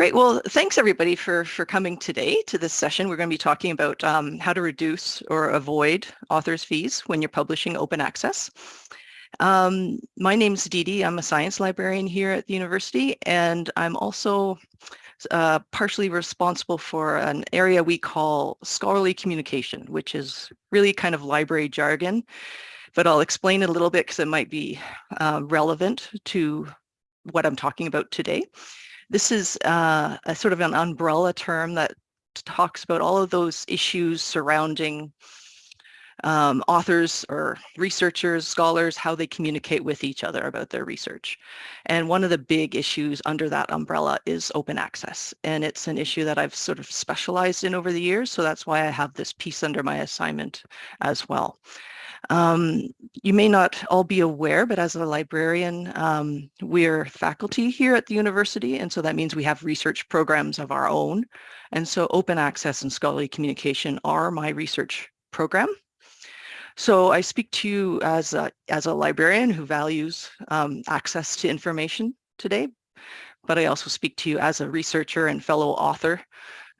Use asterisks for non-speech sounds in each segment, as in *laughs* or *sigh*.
Great. Well, thanks everybody for, for coming today to this session. We're going to be talking about um, how to reduce or avoid authors' fees when you're publishing open access. Um, my name's Dee Dee. I'm a science librarian here at the university, and I'm also uh, partially responsible for an area we call scholarly communication, which is really kind of library jargon, but I'll explain it a little bit because it might be uh, relevant to what I'm talking about today. This is uh, a sort of an umbrella term that talks about all of those issues surrounding um, authors or researchers, scholars, how they communicate with each other about their research. And one of the big issues under that umbrella is open access. And it's an issue that I've sort of specialized in over the years. So that's why I have this piece under my assignment as well. Um, you may not all be aware, but as a librarian, um, we're faculty here at the university, and so that means we have research programs of our own. And so open access and scholarly communication are my research program. So I speak to you as a, as a librarian who values um, access to information today, but I also speak to you as a researcher and fellow author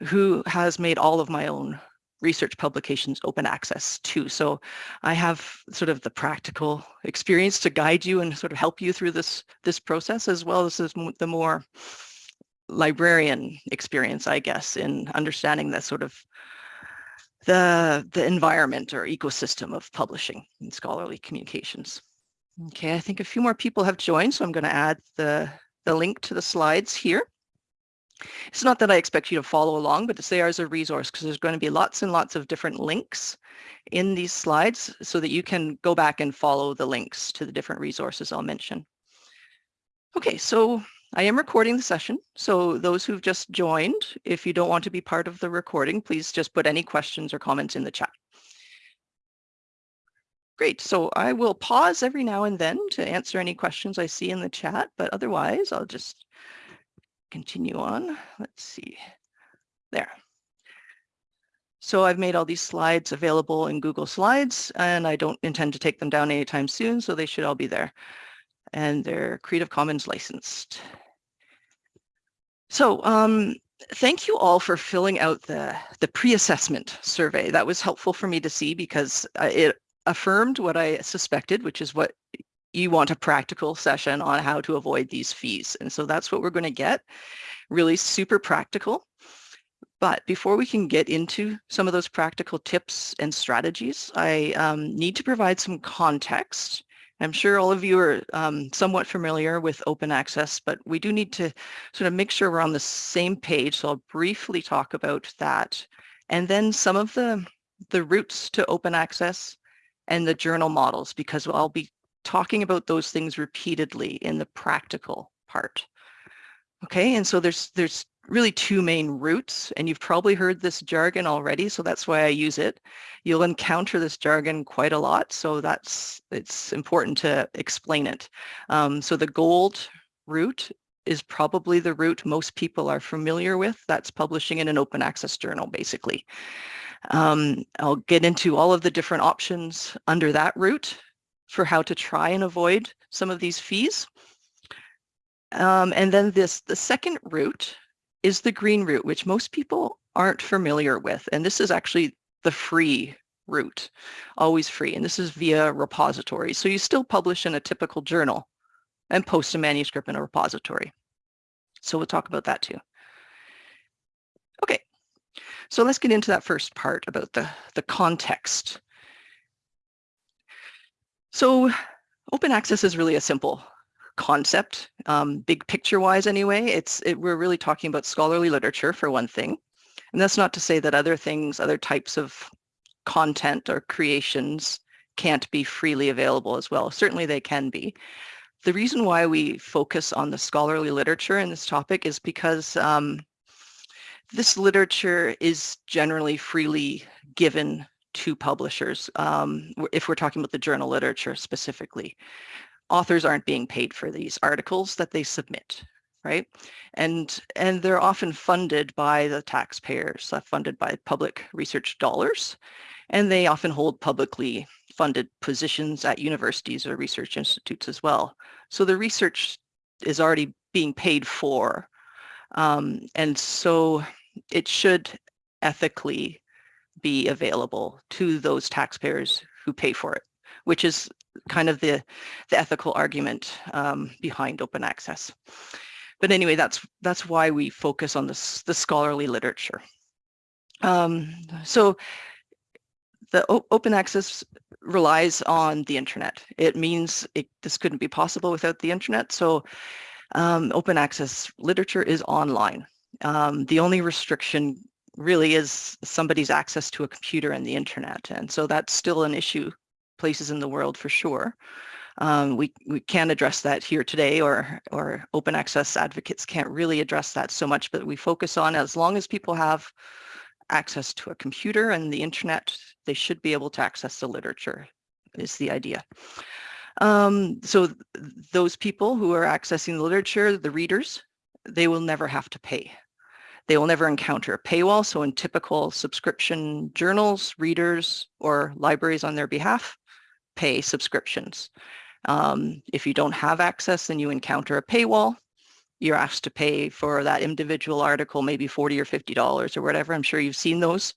who has made all of my own research publications open access too. So I have sort of the practical experience to guide you and sort of help you through this, this process as well as the more librarian experience, I guess, in understanding the sort of the, the environment or ecosystem of publishing and scholarly communications. Okay, I think a few more people have joined, so I'm going to add the, the link to the slides here. It's not that I expect you to follow along, but it's there as a resource because there's going to be lots and lots of different links in these slides so that you can go back and follow the links to the different resources I'll mention. Okay, so I am recording the session. So those who've just joined, if you don't want to be part of the recording, please just put any questions or comments in the chat. Great, so I will pause every now and then to answer any questions I see in the chat, but otherwise I'll just continue on. Let's see. There. So I've made all these slides available in Google Slides, and I don't intend to take them down anytime soon, so they should all be there. And they're Creative Commons licensed. So um, thank you all for filling out the, the pre-assessment survey. That was helpful for me to see because uh, it affirmed what I suspected, which is what you want a practical session on how to avoid these fees. And so that's what we're going to get, really super practical. But before we can get into some of those practical tips and strategies, I um, need to provide some context. I'm sure all of you are um, somewhat familiar with open access, but we do need to sort of make sure we're on the same page. So I'll briefly talk about that. And then some of the, the routes to open access and the journal models, because I'll be talking about those things repeatedly in the practical part. Okay, and so there's there's really two main routes, and you've probably heard this jargon already, so that's why I use it. You'll encounter this jargon quite a lot, so that's it's important to explain it. Um, so the gold route is probably the route most people are familiar with. That's publishing in an open access journal, basically. Um, I'll get into all of the different options under that route for how to try and avoid some of these fees. Um, and then this, the second route is the green route, which most people aren't familiar with. And this is actually the free route, always free. And this is via repository. So you still publish in a typical journal and post a manuscript in a repository. So we'll talk about that too. Okay, so let's get into that first part about the, the context so open access is really a simple concept, um, big picture wise anyway. It's it, We're really talking about scholarly literature for one thing. And that's not to say that other things, other types of content or creations can't be freely available as well. Certainly they can be. The reason why we focus on the scholarly literature in this topic is because um, this literature is generally freely given to publishers, um, if we're talking about the journal literature specifically. Authors aren't being paid for these articles that they submit, right? And, and they're often funded by the taxpayers, uh, funded by public research dollars, and they often hold publicly funded positions at universities or research institutes as well. So the research is already being paid for Um, and so it should ethically be available to those taxpayers who pay for it, which is kind of the, the ethical argument um, behind open access. But anyway, that's that's why we focus on this the scholarly literature. Um, so the open access relies on the internet. It means it, this couldn't be possible without the internet. So um, open access literature is online. Um, the only restriction really is somebody's access to a computer and the internet. And so that's still an issue places in the world for sure. Um, we, we can't address that here today or, or open access advocates can't really address that so much, but we focus on as long as people have access to a computer and the internet, they should be able to access the literature is the idea. Um, so th those people who are accessing the literature, the readers, they will never have to pay. They will never encounter a paywall. So in typical subscription journals, readers or libraries on their behalf pay subscriptions. Um, if you don't have access and you encounter a paywall, you're asked to pay for that individual article, maybe 40 or $50 or whatever. I'm sure you've seen those.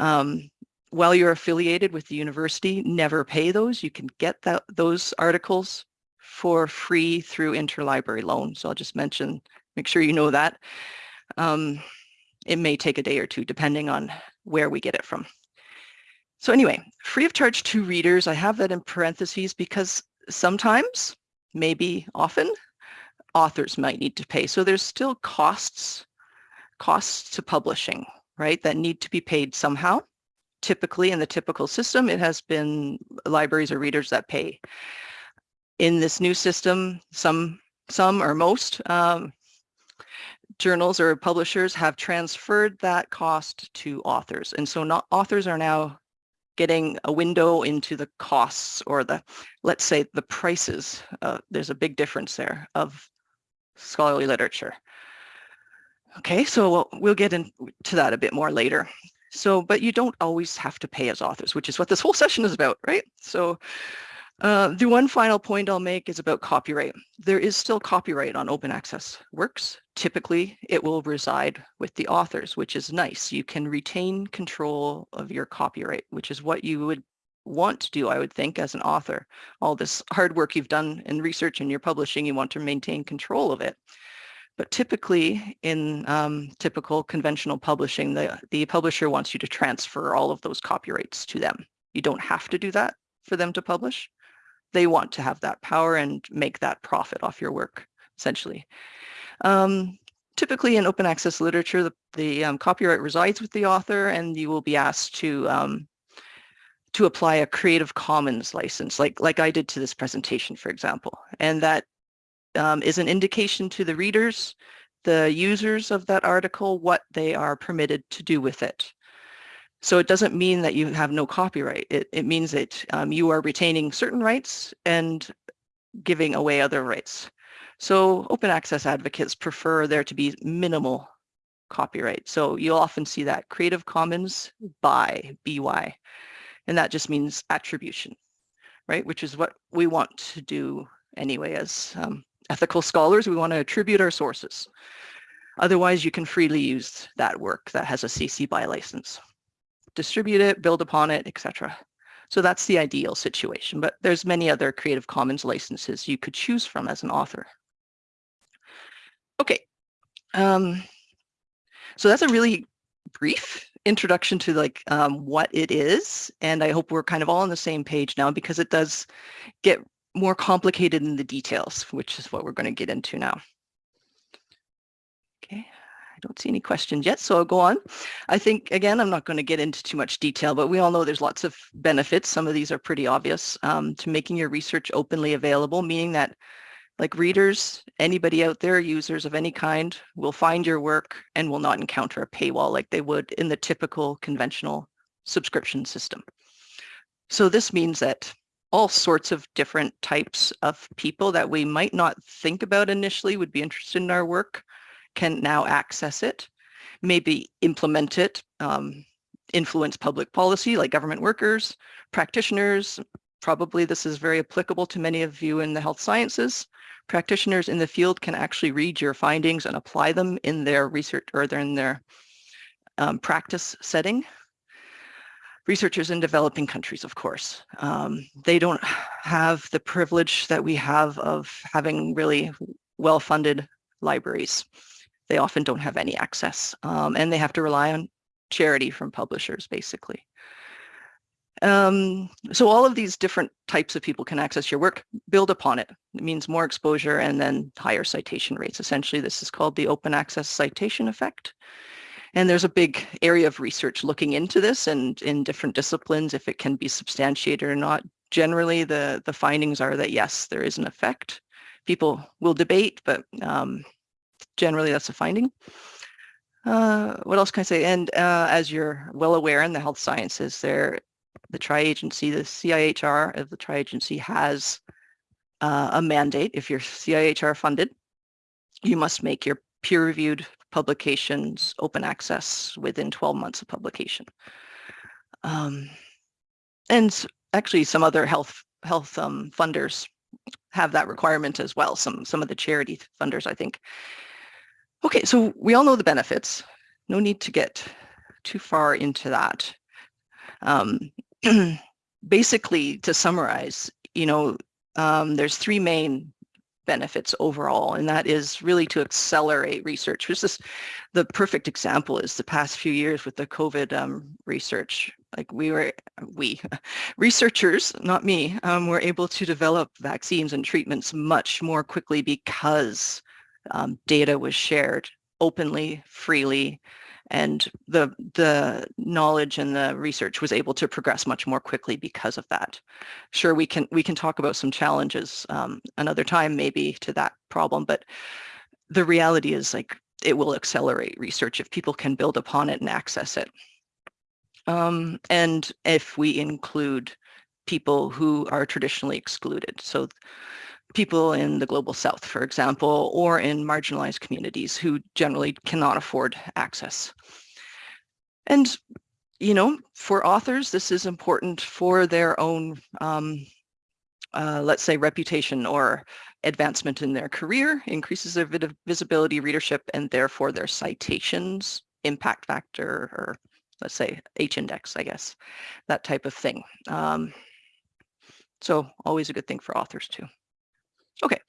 Um, while you're affiliated with the university, never pay those. You can get that, those articles for free through interlibrary loan. So I'll just mention, make sure you know that. Um, it may take a day or two, depending on where we get it from. So anyway, free of charge to readers, I have that in parentheses because sometimes, maybe often, authors might need to pay. So there's still costs, costs to publishing, right, that need to be paid somehow. Typically, in the typical system, it has been libraries or readers that pay. In this new system, some, some or most um, journals or publishers have transferred that cost to authors. And so not, authors are now getting a window into the costs or the, let's say the prices. Uh, there's a big difference there of scholarly literature. Okay, so we'll, we'll get into that a bit more later. So, but you don't always have to pay as authors, which is what this whole session is about, right? So uh, the one final point I'll make is about copyright. There is still copyright on open access works. Typically, it will reside with the authors, which is nice. You can retain control of your copyright, which is what you would want to do, I would think, as an author. All this hard work you've done in research and your publishing, you want to maintain control of it. But typically, in um, typical conventional publishing, the, the publisher wants you to transfer all of those copyrights to them. You don't have to do that for them to publish they want to have that power and make that profit off your work, essentially. Um, typically in open access literature, the, the um, copyright resides with the author and you will be asked to um, to apply a Creative Commons license, like, like I did to this presentation, for example. And that um, is an indication to the readers, the users of that article, what they are permitted to do with it. So it doesn't mean that you have no copyright. It, it means that um, you are retaining certain rights and giving away other rights. So open access advocates prefer there to be minimal copyright. So you'll often see that Creative Commons by BY, and that just means attribution, right? Which is what we want to do anyway as um, ethical scholars. We want to attribute our sources. Otherwise, you can freely use that work that has a CC BY license distribute it, build upon it, etc. So that's the ideal situation, but there's many other Creative Commons licenses you could choose from as an author. Okay, um, so that's a really brief introduction to like um, what it is, and I hope we're kind of all on the same page now because it does get more complicated in the details, which is what we're going to get into now. Okay. I don't see any questions yet, so I'll go on. I think, again, I'm not going to get into too much detail, but we all know there's lots of benefits. Some of these are pretty obvious um, to making your research openly available, meaning that like readers, anybody out there, users of any kind, will find your work and will not encounter a paywall like they would in the typical conventional subscription system. So this means that all sorts of different types of people that we might not think about initially would be interested in our work can now access it, maybe implement it, um, influence public policy like government workers, practitioners, probably this is very applicable to many of you in the health sciences. Practitioners in the field can actually read your findings and apply them in their research or in their um, practice setting. Researchers in developing countries, of course, um, they don't have the privilege that we have of having really well-funded libraries. They often don't have any access um, and they have to rely on charity from publishers, basically. Um, so all of these different types of people can access your work, build upon it. It means more exposure and then higher citation rates. Essentially, this is called the open access citation effect. And there's a big area of research looking into this and in different disciplines, if it can be substantiated or not. Generally, the, the findings are that yes, there is an effect. People will debate, but um, generally that's a finding. Uh, what else can I say? And uh, as you're well aware in the health sciences, there the tri-agency, the CIHR of the tri-agency has uh, a mandate. If you're CIHR funded, you must make your peer-reviewed publications open access within 12 months of publication. Um, and actually some other health health um, funders have that requirement as well. Some some of the charity funders, I think. Okay, so we all know the benefits. No need to get too far into that. Um, *clears throat* basically, to summarize, you know, um, there's three main benefits overall, and that is really to accelerate research. Which is the perfect example is the past few years with the COVID um, research. Like we were, we *laughs* researchers, not me, um, were able to develop vaccines and treatments much more quickly because um, data was shared openly, freely, and the the knowledge and the research was able to progress much more quickly because of that. Sure, we can we can talk about some challenges um, another time maybe to that problem, but the reality is like it will accelerate research if people can build upon it and access it. Um, and if we include people who are traditionally excluded. So people in the global south, for example, or in marginalized communities who generally cannot afford access. And, you know, for authors, this is important for their own, um, uh, let's say, reputation or advancement in their career, increases their visibility, readership, and therefore their citations, impact factor, or let's say H-index, I guess, that type of thing. Um, so always a good thing for authors too. Okay,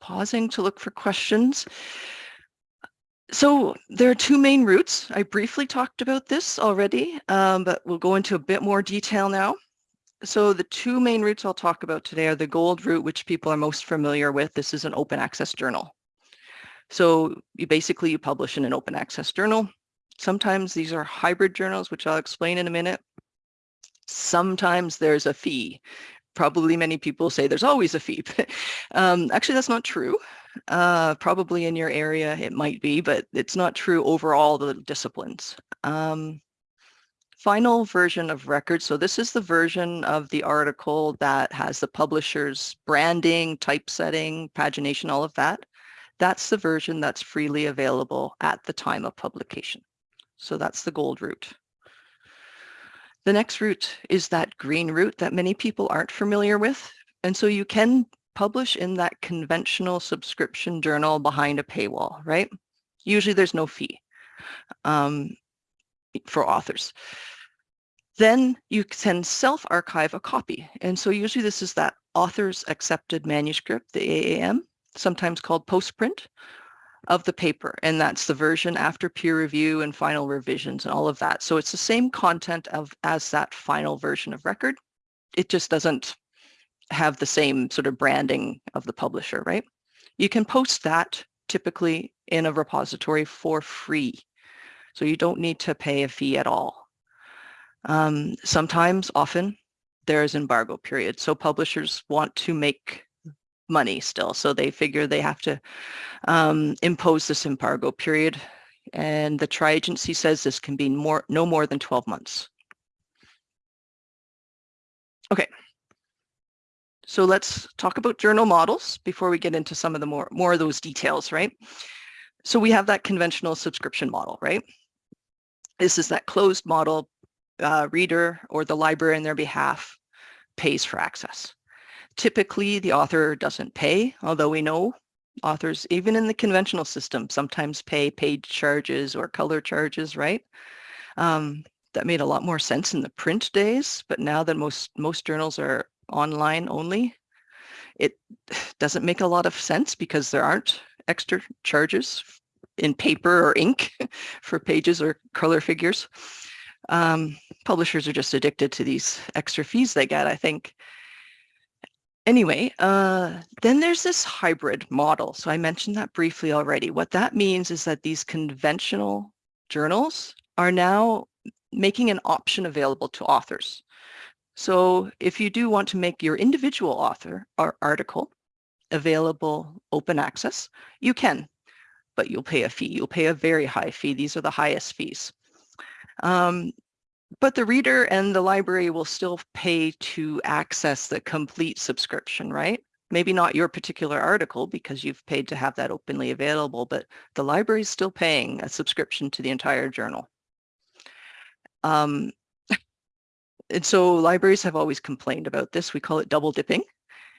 pausing to look for questions. So there are two main routes. I briefly talked about this already, um, but we'll go into a bit more detail now. So the two main routes I'll talk about today are the gold route, which people are most familiar with. This is an open access journal. So you basically you publish in an open access journal. Sometimes these are hybrid journals, which I'll explain in a minute. Sometimes there's a fee probably many people say there's always a fee. *laughs* um, actually, that's not true. Uh, probably in your area it might be, but it's not true over all the disciplines. Um, final version of record. So this is the version of the article that has the publisher's branding, typesetting, pagination, all of that. That's the version that's freely available at the time of publication. So that's the gold route. The next route is that green route that many people aren't familiar with. And so you can publish in that conventional subscription journal behind a paywall, right? Usually there's no fee um, for authors. Then you can self-archive a copy. And so usually this is that author's accepted manuscript, the AAM, sometimes called postprint, of the paper, and that's the version after peer review and final revisions and all of that. So it's the same content of as that final version of record. It just doesn't have the same sort of branding of the publisher, right? You can post that typically in a repository for free. So you don't need to pay a fee at all. Um, sometimes, often, there is embargo period. So publishers want to make money still. So they figure they have to um, impose this embargo period. And the tri-agency says this can be more, no more than 12 months. Okay. So let's talk about journal models before we get into some of the more, more of those details, right? So we have that conventional subscription model, right? This is that closed model, uh, reader or the library on their behalf pays for access. Typically, the author doesn't pay, although we know authors, even in the conventional system, sometimes pay page charges or color charges, right? Um, that made a lot more sense in the print days, but now that most most journals are online only, it doesn't make a lot of sense because there aren't extra charges in paper or ink *laughs* for pages or color figures. Um, publishers are just addicted to these extra fees they get, I think. Anyway, uh, then there's this hybrid model. So I mentioned that briefly already. What that means is that these conventional journals are now making an option available to authors. So if you do want to make your individual author or article available open access, you can, but you'll pay a fee. You'll pay a very high fee. These are the highest fees. Um, but the reader and the library will still pay to access the complete subscription, right? Maybe not your particular article because you've paid to have that openly available, but the library is still paying a subscription to the entire journal. Um, and so libraries have always complained about this. We call it double dipping.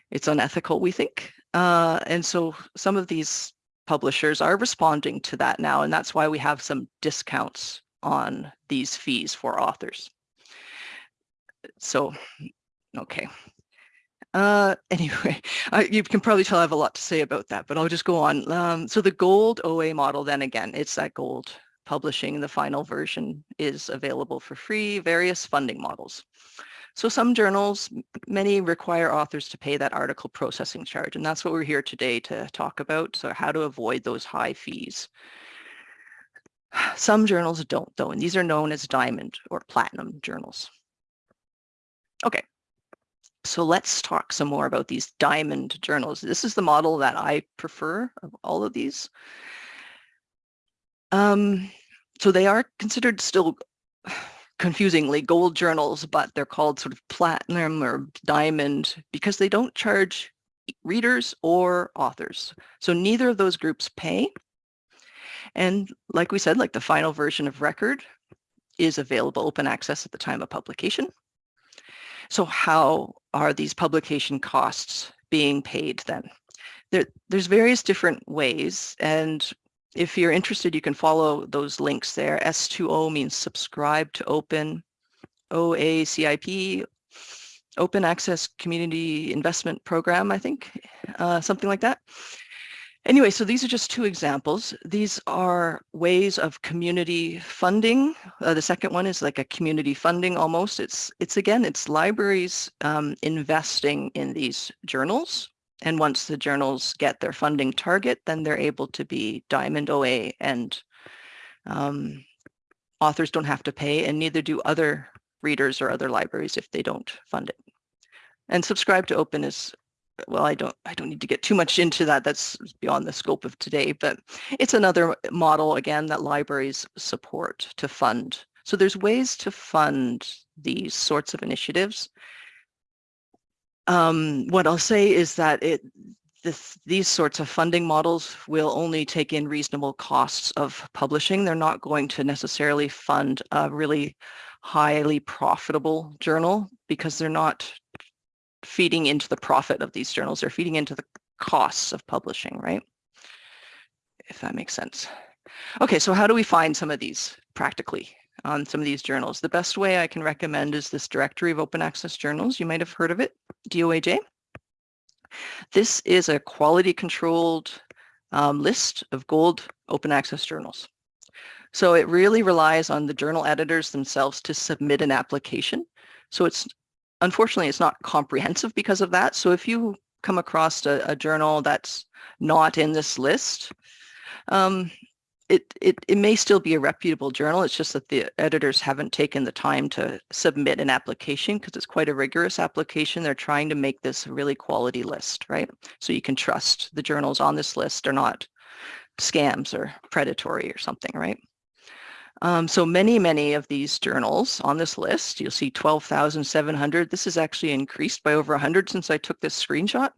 It's unethical, we think. Uh, and so some of these publishers are responding to that now, and that's why we have some discounts on these fees for authors. So, okay. Uh, *laughs* anyway, I, you can probably tell I have a lot to say about that, but I'll just go on. Um, so the gold OA model, then again, it's that gold publishing. The final version is available for free, various funding models. So some journals, many require authors to pay that article processing charge, and that's what we're here today to talk about, so how to avoid those high fees. Some journals don't though, and these are known as diamond or platinum journals. Okay, so let's talk some more about these diamond journals. This is the model that I prefer of all of these. Um, so they are considered still confusingly gold journals, but they're called sort of platinum or diamond because they don't charge readers or authors. So neither of those groups pay. And like we said, like the final version of record is available open access at the time of publication. So how are these publication costs being paid then? There, there's various different ways and if you're interested, you can follow those links there. S2O means subscribe to open, OACIP, Open Access Community Investment Program, I think, uh, something like that. Anyway, so these are just two examples. These are ways of community funding. Uh, the second one is like a community funding almost. It's, it's again, it's libraries um, investing in these journals and once the journals get their funding target, then they're able to be Diamond OA and um, authors don't have to pay and neither do other readers or other libraries if they don't fund it. And subscribe to open is, well, I don't, I don't need to get too much into that. That's beyond the scope of today, but it's another model again that libraries support to fund. So there's ways to fund these sorts of initiatives um, what I'll say is that it this, these sorts of funding models will only take in reasonable costs of publishing. They're not going to necessarily fund a really highly profitable journal because they're not feeding into the profit of these journals. They're feeding into the costs of publishing, right? If that makes sense. Okay, so how do we find some of these practically? on some of these journals. The best way I can recommend is this directory of open access journals. You might have heard of it, DOAJ. This is a quality controlled um, list of gold open access journals. So it really relies on the journal editors themselves to submit an application. So it's unfortunately it's not comprehensive because of that. So if you come across a, a journal that's not in this list, um, it, it, it may still be a reputable journal. It's just that the editors haven't taken the time to submit an application because it's quite a rigorous application. They're trying to make this a really quality list, right? So you can trust the journals on this list are not scams or predatory or something, right? Um, so many, many of these journals on this list, you'll see 12,700. This is actually increased by over 100 since I took this screenshot,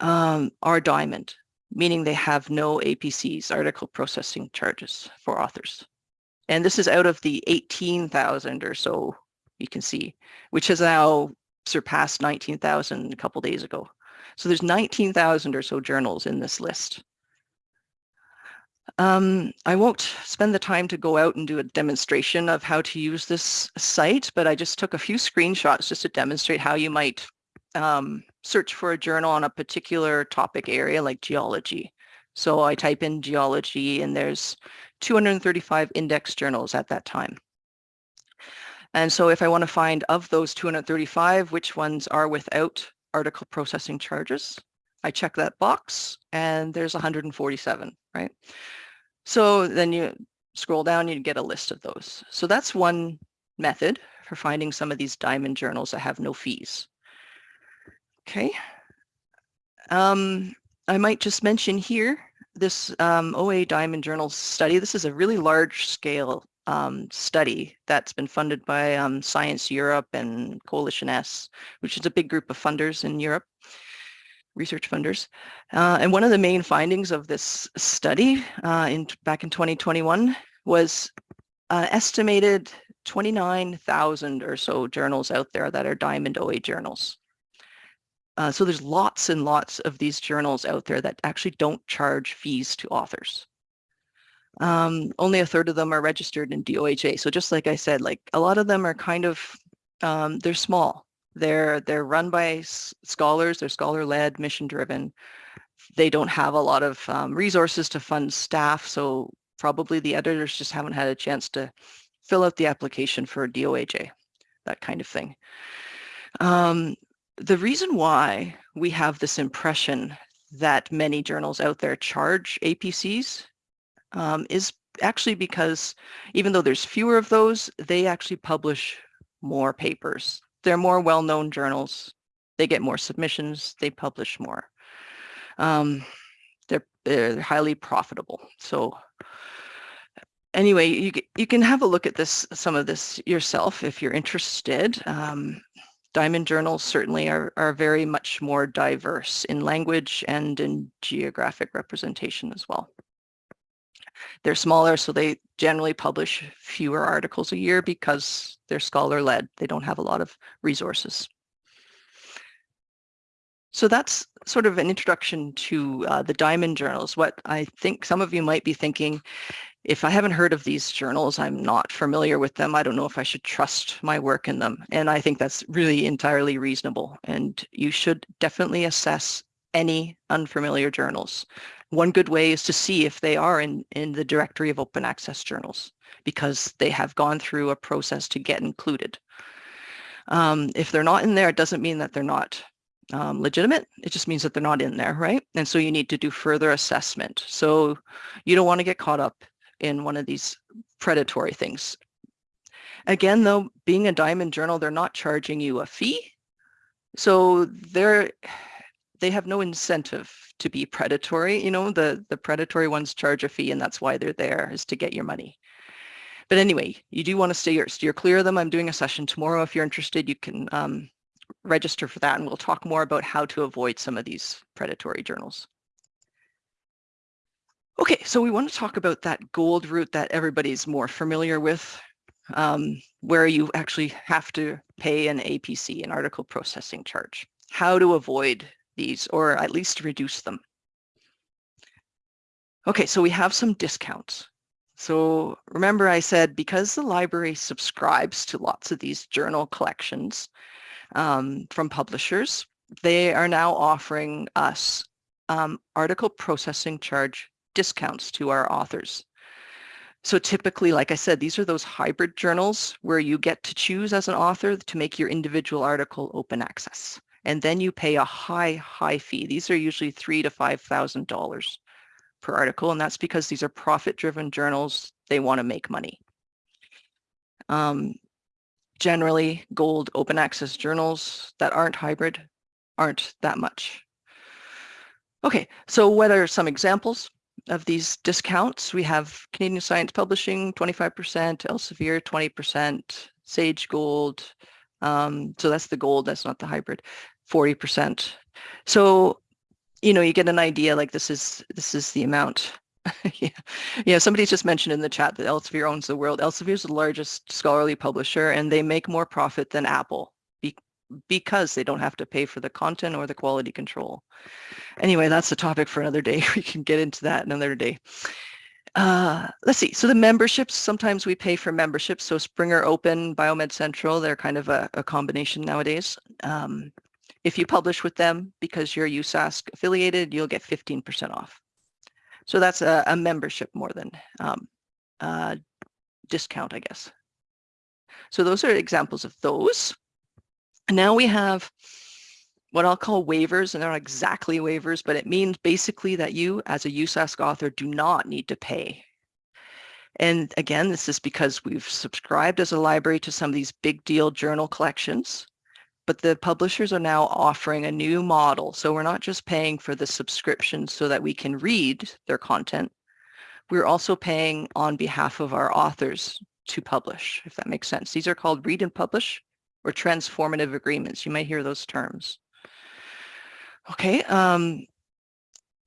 um, are diamond meaning they have no APCs, article processing charges for authors. And this is out of the 18,000 or so you can see, which has now surpassed 19,000 a couple days ago. So there's 19,000 or so journals in this list. Um, I won't spend the time to go out and do a demonstration of how to use this site, but I just took a few screenshots just to demonstrate how you might um, search for a journal on a particular topic area like geology. So I type in geology and there's 235 index journals at that time. And so if I want to find of those 235, which ones are without article processing charges, I check that box and there's 147, right? So then you scroll down, you get a list of those. So that's one method for finding some of these diamond journals that have no fees. Okay. Um, I might just mention here this um, OA Diamond Journal study. This is a really large scale um, study that's been funded by um, Science Europe and Coalition S, which is a big group of funders in Europe, research funders. Uh, and one of the main findings of this study uh, in back in 2021 was uh, estimated 29,000 or so journals out there that are Diamond OA journals. Uh, so there's lots and lots of these journals out there that actually don't charge fees to authors. Um, only a third of them are registered in DOAJ. So just like I said, like a lot of them are kind of, um, they're small. They're, they're run by scholars, they're scholar-led, mission-driven. They don't have a lot of um, resources to fund staff, so probably the editors just haven't had a chance to fill out the application for DOAJ, that kind of thing. Um, the reason why we have this impression that many journals out there charge APCs um, is actually because even though there's fewer of those, they actually publish more papers. They're more well-known journals. They get more submissions. They publish more. Um, they're, they're highly profitable. So anyway, you, you can have a look at this, some of this yourself if you're interested. Um, Diamond journals certainly are, are very much more diverse in language and in geographic representation as well. They're smaller, so they generally publish fewer articles a year because they're scholar-led. They don't have a lot of resources. So that's sort of an introduction to uh, the Diamond journals. What I think some of you might be thinking if I haven't heard of these journals, I'm not familiar with them. I don't know if I should trust my work in them. And I think that's really entirely reasonable. And you should definitely assess any unfamiliar journals. One good way is to see if they are in, in the directory of open access journals because they have gone through a process to get included. Um, if they're not in there, it doesn't mean that they're not um, legitimate. It just means that they're not in there, right? And so you need to do further assessment. So you don't want to get caught up in one of these predatory things. Again, though, being a diamond journal, they're not charging you a fee. So they're, they have no incentive to be predatory. You know, the, the predatory ones charge a fee and that's why they're there is to get your money. But anyway, you do want to stay steer clear of them. I'm doing a session tomorrow. If you're interested, you can um, register for that and we'll talk more about how to avoid some of these predatory journals. Okay, so we want to talk about that gold route that everybody's more familiar with, um, where you actually have to pay an APC, an article processing charge. How to avoid these, or at least reduce them. Okay, so we have some discounts. So remember I said because the library subscribes to lots of these journal collections um, from publishers, they are now offering us um, article processing charge discounts to our authors. So typically, like I said, these are those hybrid journals where you get to choose as an author to make your individual article open access. And then you pay a high, high fee. These are usually three to $5,000 per article. And that's because these are profit-driven journals. They want to make money. Um, generally, gold open access journals that aren't hybrid aren't that much. Okay, so what are some examples? of these discounts, we have Canadian Science Publishing, 25%, Elsevier, 20%, Sage Gold. Um, so that's the gold, that's not the hybrid, 40%. So, you know, you get an idea like this is, this is the amount. *laughs* yeah. yeah, somebody's just mentioned in the chat that Elsevier owns the world. Elsevier is the largest scholarly publisher and they make more profit than Apple because they don't have to pay for the content or the quality control. Anyway, that's a topic for another day. *laughs* We can get into that another day. Uh, let's see. So the memberships, sometimes we pay for memberships. So Springer Open, Biomed Central, they're kind of a, a combination nowadays. Um, if you publish with them because you're USask affiliated, you'll get 15% off. So that's a, a membership more than um, discount, I guess. So those are examples of those. Now we have what I'll call waivers, and they're not exactly waivers, but it means basically that you as a USask author do not need to pay. And again, this is because we've subscribed as a library to some of these big deal journal collections, but the publishers are now offering a new model. So we're not just paying for the subscription so that we can read their content. We're also paying on behalf of our authors to publish, if that makes sense. These are called read and publish or transformative agreements. You might hear those terms. Okay, um,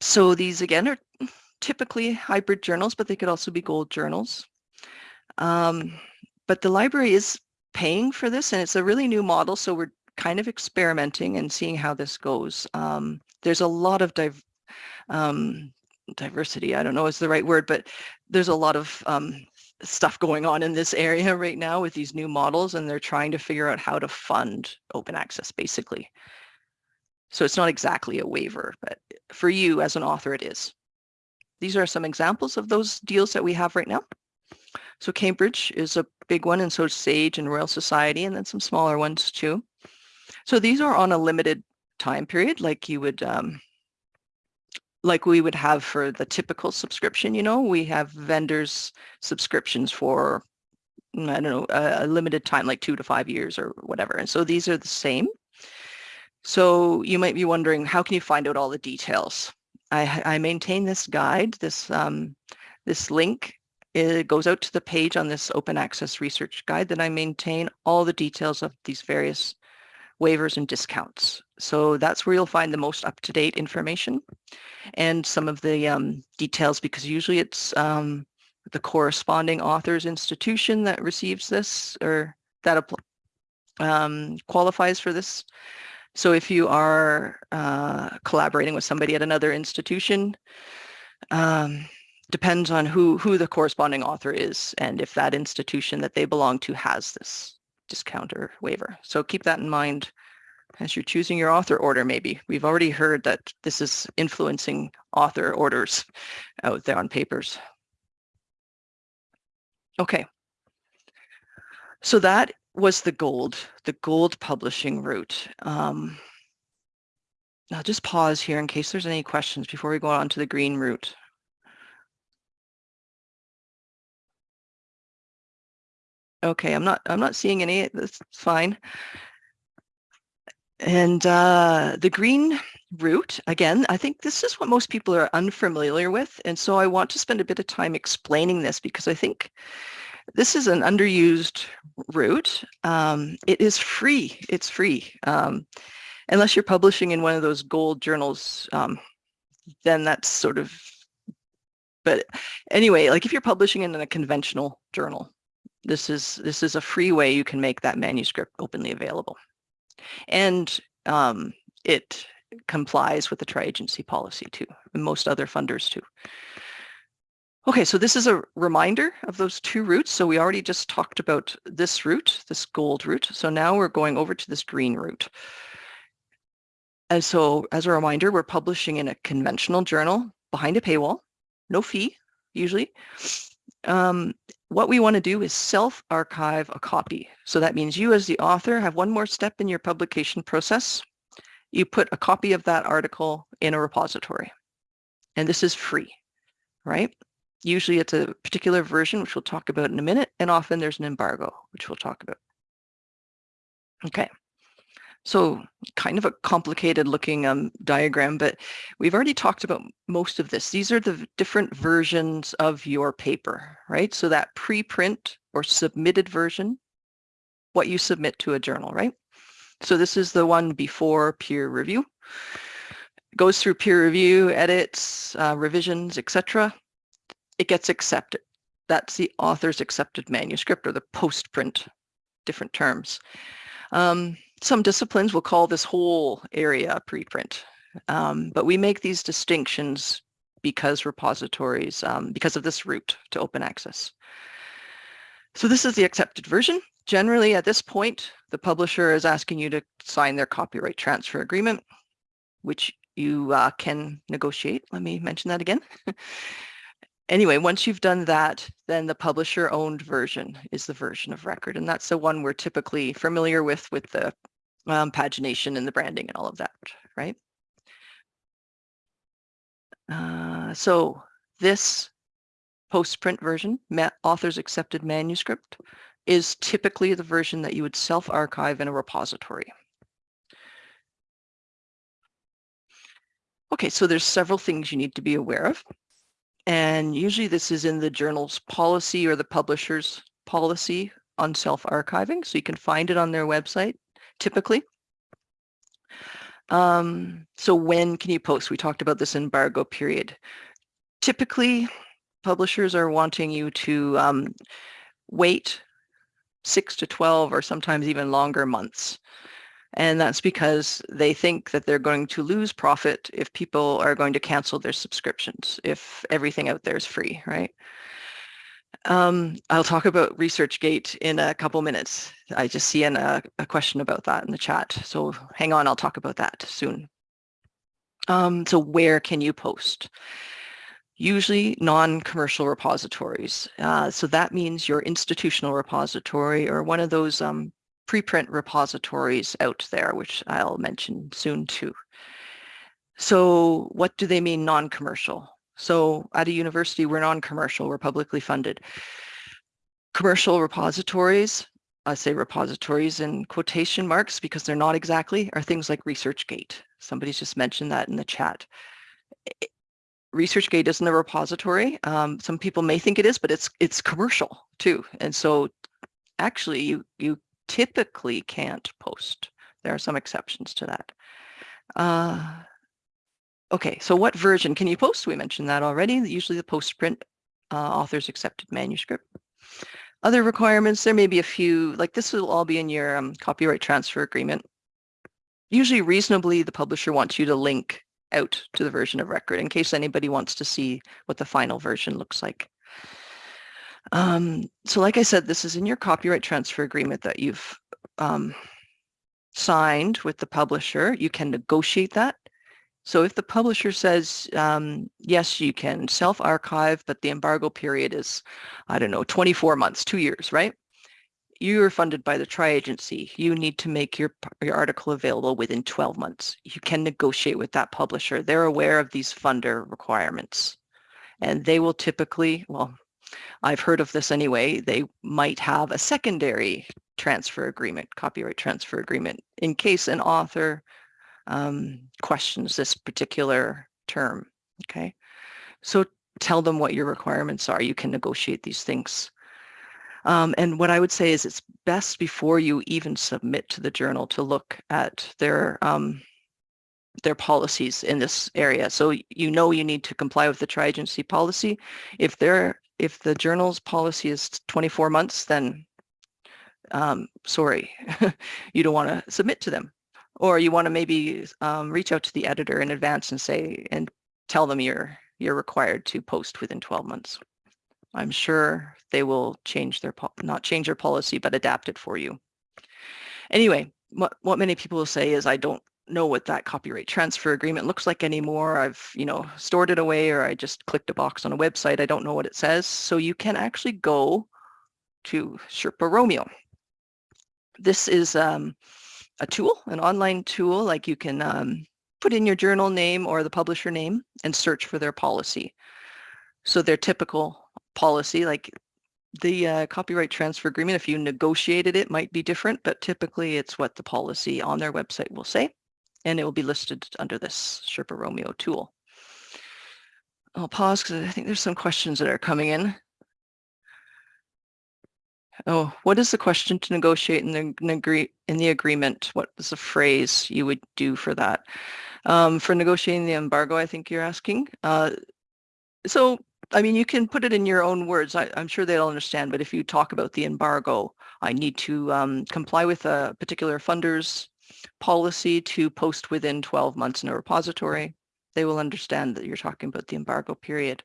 so these again are typically hybrid journals, but they could also be gold journals. Um, but the library is paying for this and it's a really new model. So we're kind of experimenting and seeing how this goes. Um, there's a lot of div um, diversity. I don't know is the right word, but there's a lot of um, stuff going on in this area *laughs* right now with these new models and they're trying to figure out how to fund open access basically. So it's not exactly a waiver, but for you as an author, it is. These are some examples of those deals that we have right now. So Cambridge is a big one and so SAGE and Royal Society and then some smaller ones too. So these are on a limited time period like you would um, like we would have for the typical subscription, you know, we have vendors subscriptions for, mm, I don't know, a, a, limited time, like two to five years or whatever. And so these are the same. So you might be wondering, how can you find out all the details? I, I maintain this guide, this, um, this link, it goes out to the page on this open access research guide that I maintain all the details of these various waivers and discounts. So that's where you'll find the most up-to-date information and some of the um, details because usually it's um, the corresponding author's institution that receives this or that um, qualifies for this. So if you are uh, collaborating with somebody at another institution, um, depends on who, who the corresponding author is and if that institution that they belong to has this discount or waiver. So keep that in mind as you're choosing your author order, maybe. We've already heard that this is influencing author orders out there on papers. Okay. So that was the gold, the gold publishing route. Um, I'll just pause here in case there's any questions before we go on to the green route. Okay, I'm not I'm not seeing any. That's fine. And uh, the green route, again, I think this is what most people are unfamiliar with. And so I want to spend a bit of time explaining this because I think this is an underused route. Um, it is free. It's free. Um, unless you're publishing in one of those gold journals, um, then that's sort of, but anyway, like if you're publishing in a conventional journal, this is this is a free way you can make that manuscript openly available. And um, it complies with the tri-agency policy too, and most other funders too. Okay, so this is a reminder of those two routes. So we already just talked about this route, this gold route. So now we're going over to this green route. And so as a reminder, we're publishing in a conventional journal behind a paywall, no fee usually. Um, what we want to do is self-archive a copy. So that means you as the author have one more step in your publication process. You put a copy of that article in a repository. And this is free, right? Usually it's a particular version, which we'll talk about in a minute, and often there's an embargo, which we'll talk about. Okay. So kind of a complicated looking um, diagram, but we've already talked about most of this. These are the different versions of your paper, right? So that preprint or submitted version, what you submit to a journal, right? So this is the one before peer review. It goes through peer review, edits, uh, revisions, etc. It gets accepted. That's the author's accepted manuscript or the post-print, different terms. Um, some disciplines will call this whole area preprint, um, but we make these distinctions because repositories, um, because of this route to open access. So this is the accepted version. Generally, at this point, the publisher is asking you to sign their copyright transfer agreement, which you uh, can negotiate. Let me mention that again. *laughs* anyway, once you've done that, then the publisher owned version is the version of record. And that's the one we're typically familiar with, with the um, pagination and the branding and all of that, right? Uh, so this post-print version, author's accepted manuscript, is typically the version that you would self-archive in a repository. Okay, so there's several things you need to be aware of. And usually this is in the journal's policy or the publisher's policy on self-archiving. So you can find it on their website, typically. Um, so when can you post? We talked about this embargo period. Typically, publishers are wanting you to um, wait six to 12 or sometimes even longer months and that's because they think that they're going to lose profit if people are going to cancel their subscriptions, if everything out there is free, right? Um, I'll talk about ResearchGate in a couple minutes. I just see an, uh, a question about that in the chat. So hang on, I'll talk about that soon. Um, so where can you post? Usually non-commercial repositories. Uh, so that means your institutional repository or one of those um, preprint repositories out there, which I'll mention soon too. So what do they mean non-commercial? So at a university, we're non-commercial, we're publicly funded. Commercial repositories, I say repositories in quotation marks because they're not exactly, are things like ResearchGate. Somebody's just mentioned that in the chat. ResearchGate isn't a repository. Um, some people may think it is, but it's it's commercial too. And so actually you you typically can't post. There are some exceptions to that. Uh, okay, so what version can you post? We mentioned that already. Usually the post-print uh, author's accepted manuscript. Other requirements, there may be a few, like this will all be in your um, copyright transfer agreement. Usually reasonably, the publisher wants you to link out to the version of record in case anybody wants to see what the final version looks like. Um, so like I said, this is in your copyright transfer agreement that you've um, signed with the publisher. You can negotiate that. So if the publisher says, um, yes, you can self-archive, but the embargo period is, I don't know, 24 months, two years, right? You are funded by the tri-agency. You need to make your, your article available within 12 months. You can negotiate with that publisher. They're aware of these funder requirements. And they will typically, well, I've heard of this anyway, they might have a secondary transfer agreement, copyright transfer agreement, in case an author um, questions this particular term, okay? So tell them what your requirements are. You can negotiate these things. Um, and what I would say is it's best before you even submit to the journal to look at their um, their policies in this area. So you know you need to comply with the tri-agency policy. If they're if the journal's policy is 24 months, then um, sorry, *laughs* you don't want to submit to them. Or you want to maybe um, reach out to the editor in advance and say, and tell them you're, you're required to post within 12 months. I'm sure they will change their, not change their policy, but adapt it for you. Anyway, what, what many people will say is I don't know what that copyright transfer agreement looks like anymore. I've, you know, stored it away or I just clicked a box on a website. I don't know what it says. So you can actually go to Sherpa Romeo. This is um, a tool, an online tool, like you can um, put in your journal name or the publisher name and search for their policy. So their typical policy, like the uh, copyright transfer agreement, if you negotiated it, might be different, but typically it's what the policy on their website will say and it will be listed under this Sherpa Romeo tool. I'll pause because I think there's some questions that are coming in. Oh, what is the question to negotiate in the, agree, in the agreement? What is the phrase you would do for that? Um, for negotiating the embargo, I think you're asking. Uh, so, I mean, you can put it in your own words. I, am sure they'll understand, but if you talk about the embargo, I need to um, comply with a particular funder's policy to post within 12 months in a repository. They will understand that you're talking about the embargo period.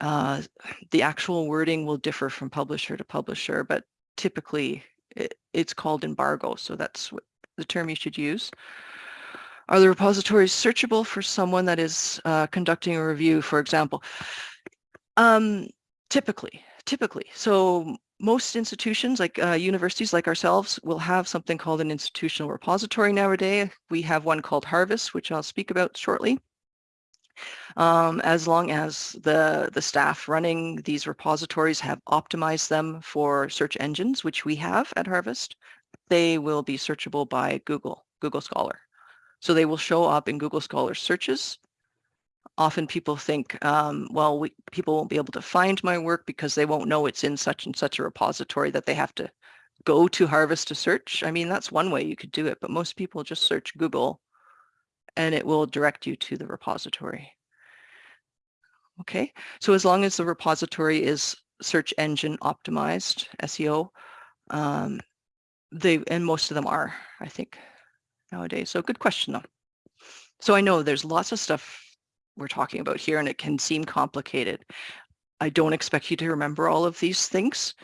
Uh, the actual wording will differ from publisher to publisher, but typically it, it's called embargo, so that's what the term you should use. Are the repositories searchable for someone that is uh, conducting a review, for example? Um, typically, typically. So most institutions like uh, universities like ourselves will have something called an institutional repository nowadays. We have one called Harvest, which I'll speak about shortly. Um, as long as the, the staff running these repositories have optimized them for search engines, which we have at Harvest, they will be searchable by Google, Google Scholar. So they will show up in Google Scholar searches. Often people think, um, well, we, people won't be able to find my work because they won't know it's in such and such a repository that they have to go to Harvest to search. I mean, that's one way you could do it, but most people just search Google and it will direct you to the repository. Okay, so as long as the repository is search engine optimized, SEO, um, they and most of them are, I think, nowadays. So good question though. So I know there's lots of stuff we're talking about here and it can seem complicated. I don't expect you to remember all of these things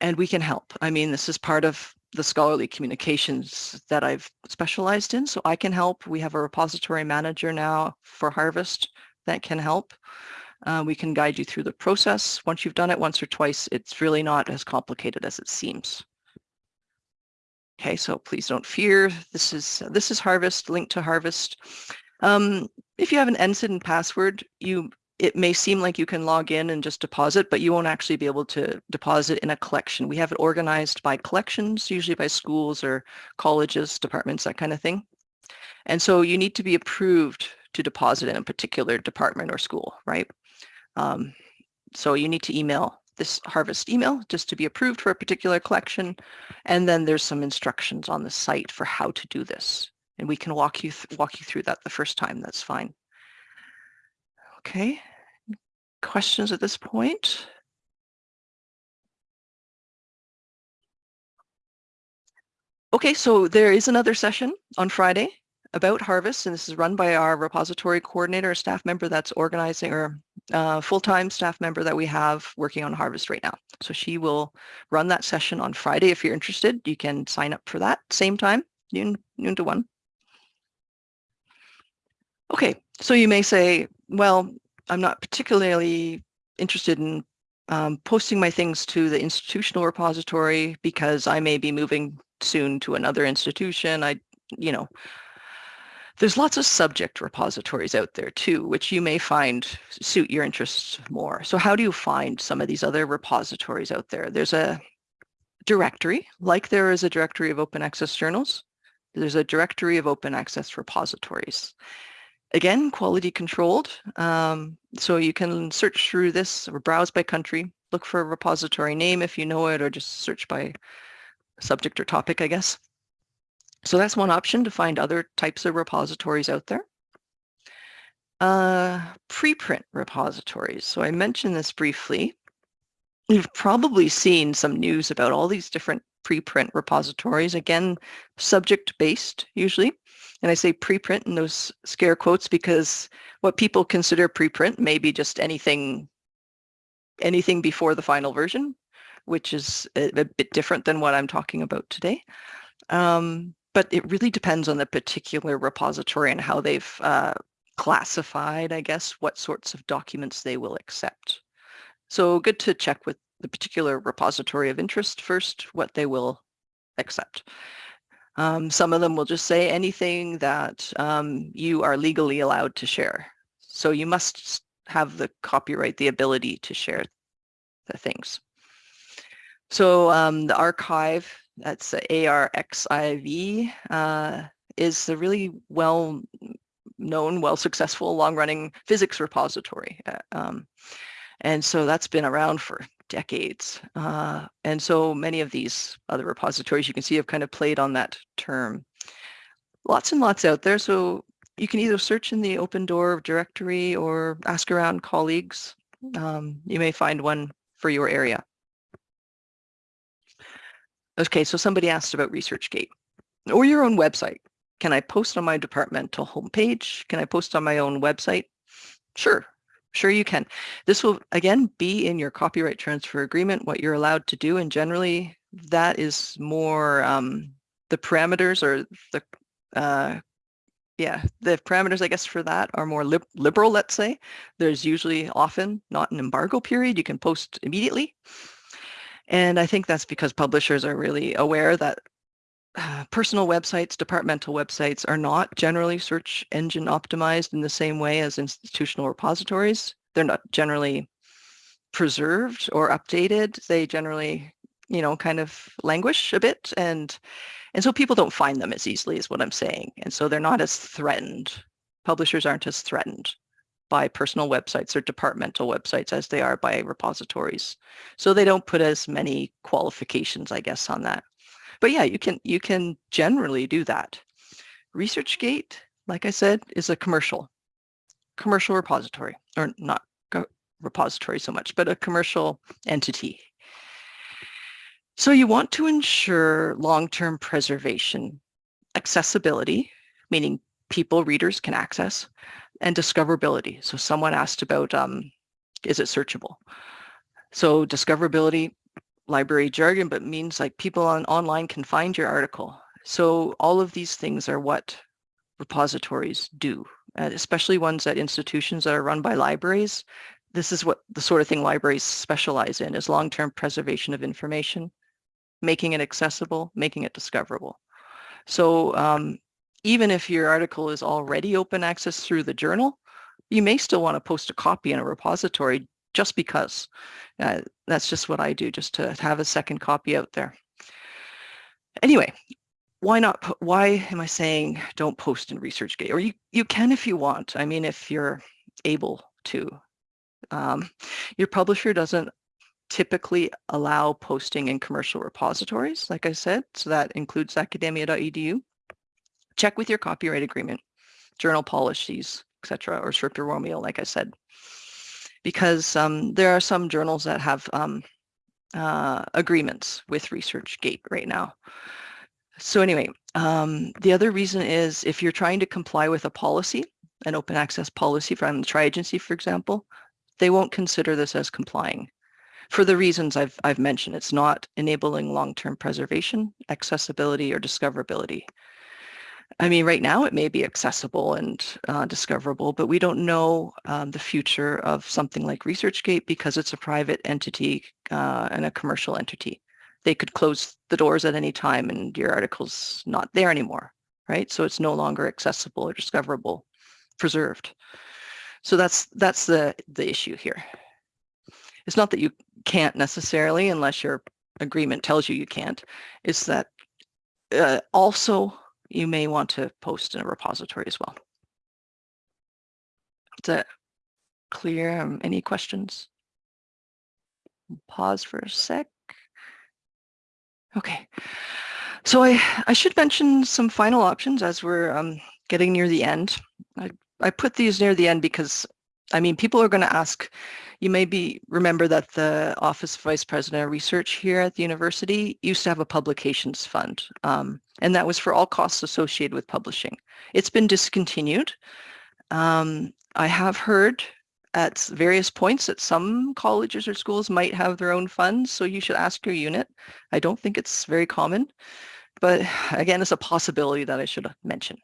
and we can help. I mean, this is part of the scholarly communications that I've specialized in, so I can help. We have a repository manager now for Harvest that can help. Uh, we can guide you through the process. Once you've done it once or twice, it's really not as complicated as it seems. Okay, so please don't fear. This is this is Harvest, link to Harvest. Um, if you have an NCID password, you it may seem like you can log in and just deposit, but you won't actually be able to deposit in a collection. We have it organized by collections, usually by schools or colleges, departments, that kind of thing. And so you need to be approved to deposit in a particular department or school, right? Um, so you need to email this harvest email just to be approved for a particular collection. And then there's some instructions on the site for how to do this. And we can walk you walk you through that the first time. That's fine. Okay. Questions at this point? Okay, so there is another session on Friday about Harvest, and this is run by our repository coordinator, a staff member that's organizing, or uh, full-time staff member that we have working on Harvest right now. So she will run that session on Friday. If you're interested, you can sign up for that same time, noon, noon to one. Okay, so you may say, well, I'm not particularly interested in um, posting my things to the institutional repository because I may be moving soon to another institution. I, you know, there's lots of subject repositories out there too, which you may find suit your interests more. So how do you find some of these other repositories out there? There's a directory, like there is a directory of open access journals. There's a directory of open access repositories. Again, quality controlled. Um, so you can search through this or browse by country, look for a repository name if you know it, or just search by subject or topic, I guess. So that's one option to find other types of repositories out there. Uh, preprint repositories. So I mentioned this briefly. You've probably seen some news about all these different preprint repositories, again, subject-based usually. And I say preprint in those scare quotes because what people consider preprint may be just anything, anything before the final version, which is a, a bit different than what I'm talking about today. Um, but it really depends on the particular repository and how they've uh, classified, I guess, what sorts of documents they will accept. So good to check with the particular repository of interest first, what they will accept. Um, some of them will just say anything that um, you are legally allowed to share. So you must have the copyright, the ability to share the things. So um, the archive, that's the ARXIV, uh, is a really well known, well successful, long running physics repository. Uh, um, and so that's been around for decades. Uh, and so many of these other repositories you can see have kind of played on that term. Lots and lots out there. So you can either search in the OpenDOAR directory or ask around colleagues. Um, you may find one for your area. Okay, so somebody asked about ResearchGate. or your own website. Can I post on my departmental homepage? Can I post on my own website? Sure, sure you can. This will, again, be in your copyright transfer agreement, what you're allowed to do. And generally, that is more um, the parameters or the, uh, yeah, the parameters, I guess, for that are more lib liberal, let's say. There's usually often not an embargo period. You can post immediately. And I think that's because publishers are really aware that uh, personal websites, departmental websites are not generally search engine optimized in the same way as institutional repositories. They're not generally preserved or updated. They generally, you know, kind of languish a bit and and so people don't find them as easily is what I'm saying. And so they're not as threatened. Publishers aren't as threatened by personal websites or departmental websites as they are by repositories. So they don't put as many qualifications, I guess, on that. But yeah, you can you can generally do that. ResearchGate, like I said, is a commercial commercial repository, or not repository so much, but a commercial entity. So you want to ensure long-term preservation, accessibility, meaning people, readers can access, and discoverability. So someone asked about, um, is it searchable? So discoverability, library jargon, but means like people on online can find your article. So all of these things are what repositories do, especially ones at institutions that are run by libraries. This is what the sort of thing libraries specialize in is long-term preservation of information, making it accessible, making it discoverable. So um, even if your article is already open access through the journal, you may still want to post a copy in a repository just because. Uh, that's just what I do, just to have a second copy out there. Anyway, why not, why am I saying don't post in ResearchGate? Or you, you can if you want. I mean, if you're able to. Um, your publisher doesn't typically allow posting in commercial repositories, like I said, so that includes academia.edu. Check with your copyright agreement, journal policies, etc., or Sherpa Romeo, like I said because um, there are some journals that have um, uh, agreements with ResearchGate right now. So anyway, um, the other reason is if you're trying to comply with a policy, an open access policy from the tri-agency, for example, they won't consider this as complying for the reasons I've, I've mentioned. It's not enabling long-term preservation, accessibility, or discoverability. I mean, right now it may be accessible and uh, discoverable, but we don't know um, the future of something like ResearchGate because it's a private entity uh, and a commercial entity. They could close the doors at any time and your article's not there anymore, right? So it's no longer accessible or discoverable, preserved. So that's that's the, the issue here. It's not that you can't necessarily unless your agreement tells you you can't. It's that uh, also you may want to post in a repository as well. Is that clear? Um, any questions? Pause for a sec. Okay. So I, I should mention some final options as we're um, getting near the end. I, I put these near the end because, I mean, people are going to ask, you may be remember that the Office of Vice President of Research here at the university used to have a publications fund, um, and that was for all costs associated with publishing. It's been discontinued. Um, I have heard at various points that some colleges or schools might have their own funds, so you should ask your unit. I don't think it's very common, but again, it's a possibility that I should mention.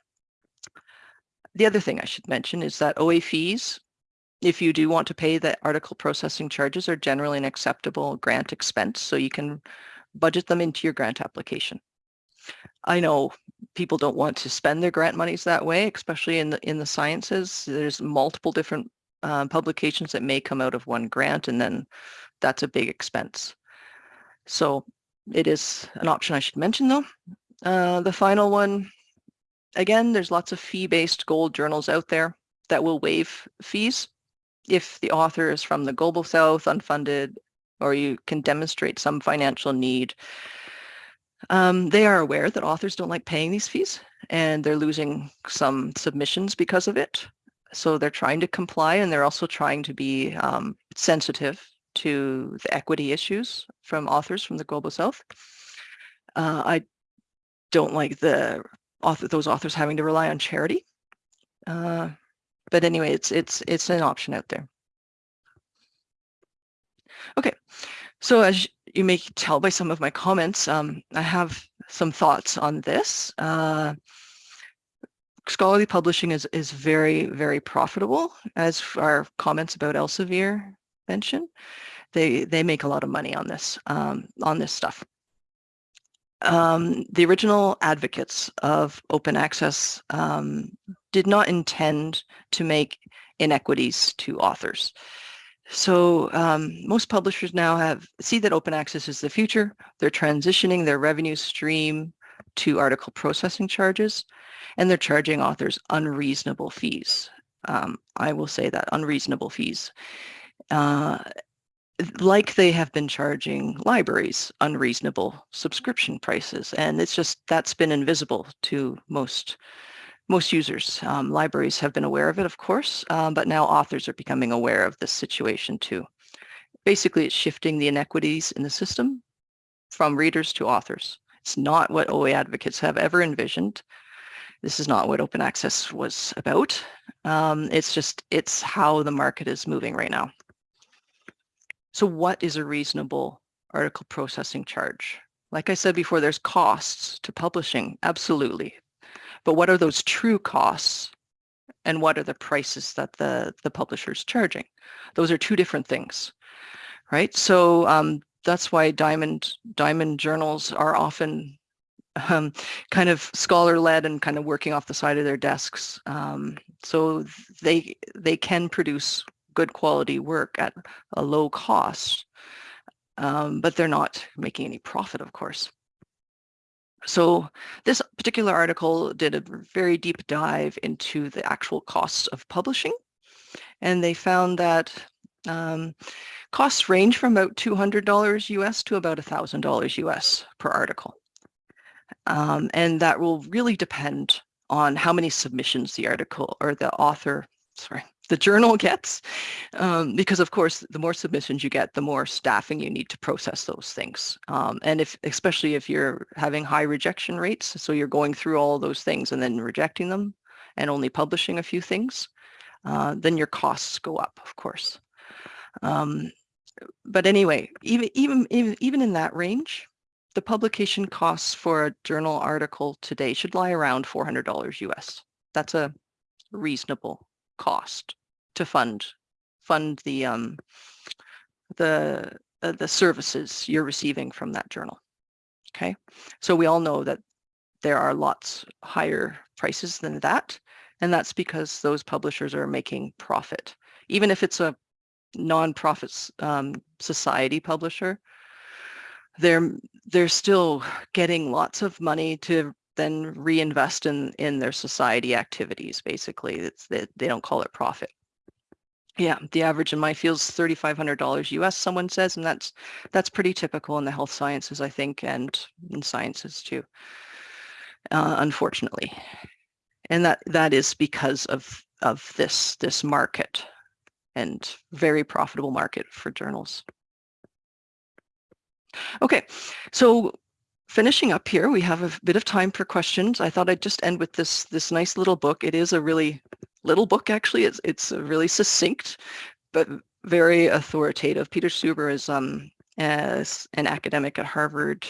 The other thing I should mention is that OA fees if you do want to pay the article processing charges are generally an acceptable grant expense, so you can budget them into your grant application. I know people don't want to spend their grant monies that way, especially in the in the sciences. There's multiple different uh, publications that may come out of one grant, and then that's a big expense. So it is an option I should mention, though. Uh, the final one, again, there's lots of fee-based gold journals out there that will waive fees if the author is from the global south, unfunded, or you can demonstrate some financial need, um, they are aware that authors don't like paying these fees and they're losing some submissions because of it. So they're trying to comply and they're also trying to be um, sensitive to the equity issues from authors from the global south. Uh, I don't like the author, those authors having to rely on charity. Uh, but anyway, it's it's it's an option out there. Okay, so as you may tell by some of my comments, um, I have some thoughts on this. Uh, scholarly publishing is is very very profitable, as our comments about Elsevier mention. They they make a lot of money on this um, on this stuff. Um, the original advocates of open access um, did not intend to make inequities to authors. So um, most publishers now have see that open access is the future. They're transitioning their revenue stream to article processing charges, and they're charging authors unreasonable fees. Um, I will say that unreasonable fees. Uh, like they have been charging libraries unreasonable subscription prices. And it's just, that's been invisible to most most users. Um, libraries have been aware of it, of course, um, but now authors are becoming aware of this situation too. Basically, it's shifting the inequities in the system from readers to authors. It's not what OA advocates have ever envisioned. This is not what open access was about. Um, it's just, it's how the market is moving right now. So what is a reasonable article processing charge? Like I said before, there's costs to publishing, absolutely. But what are those true costs and what are the prices that the, the publisher is charging? Those are two different things, right? So um, that's why diamond, diamond journals are often um, kind of scholar-led and kind of working off the side of their desks. Um, so they, they can produce good quality work at a low cost, um, but they're not making any profit, of course. So this particular article did a very deep dive into the actual costs of publishing, and they found that um, costs range from about $200 US to about $1,000 US per article. Um, and that will really depend on how many submissions the article or the author, sorry, the journal *laughs* gets, um, because of course, the more submissions you get, the more staffing you need to process those things. Um, and if, especially if you're having high rejection rates, so you're going through all those things and then rejecting them and only publishing a few things, uh, then your costs go up, of course. Um, but anyway, even, even, even, even in that range, the publication costs for a journal article today should lie around $400 US. That's a reasonable cost to fund fund the um, the uh, the services you're receiving from that journal. Okay, so we all know that there are lots higher prices than that, and that's because those publishers are making profit. Even if it's a non-profit um, society publisher, they're they're still getting lots of money to then reinvest in in their society activities. Basically, it's they, they don't call it profit. Yeah, the average in my field is $3,500 US, someone says, and that's that's pretty typical in the health sciences, I think, and in sciences too, uh, unfortunately. And that that is because of of this this market and very profitable market for journals. Okay, so finishing up here, we have a bit of time for questions. I thought I'd just end with this this nice little book. It is a really little book, actually. It's, it's really succinct, but very authoritative. Peter Suber is um, as an academic at Harvard.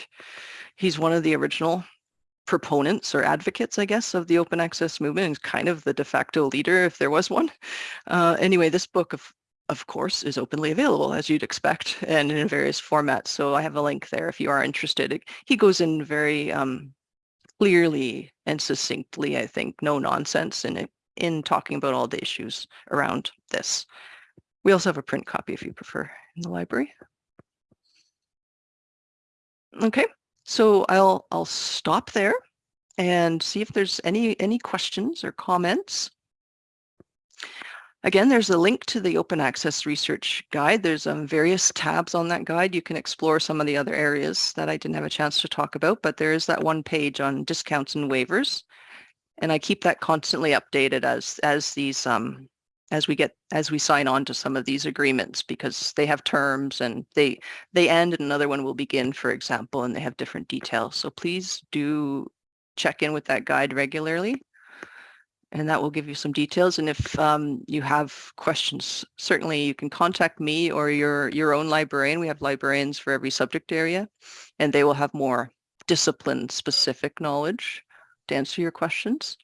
He's one of the original proponents or advocates, I guess, of the open access movement and kind of the de facto leader if there was one. Uh, anyway, this book, of, of course, is openly available as you'd expect and in various formats. So I have a link there if you are interested. He goes in very um, clearly and succinctly, I think, no nonsense it in talking about all the issues around this. We also have a print copy if you prefer in the library. Okay, so I'll I'll stop there and see if there's any any questions or comments. Again, there's a link to the open access research guide. There's um, various tabs on that guide. You can explore some of the other areas that I didn't have a chance to talk about, but there is that one page on discounts and waivers and I keep that constantly updated as as these um as we get as we sign on to some of these agreements because they have terms and they they end and another one will begin for example and they have different details so please do check in with that guide regularly. And that will give you some details. And if um, you have questions, certainly you can contact me or your, your own librarian. We have librarians for every subject area, and they will have more discipline specific knowledge to answer your questions.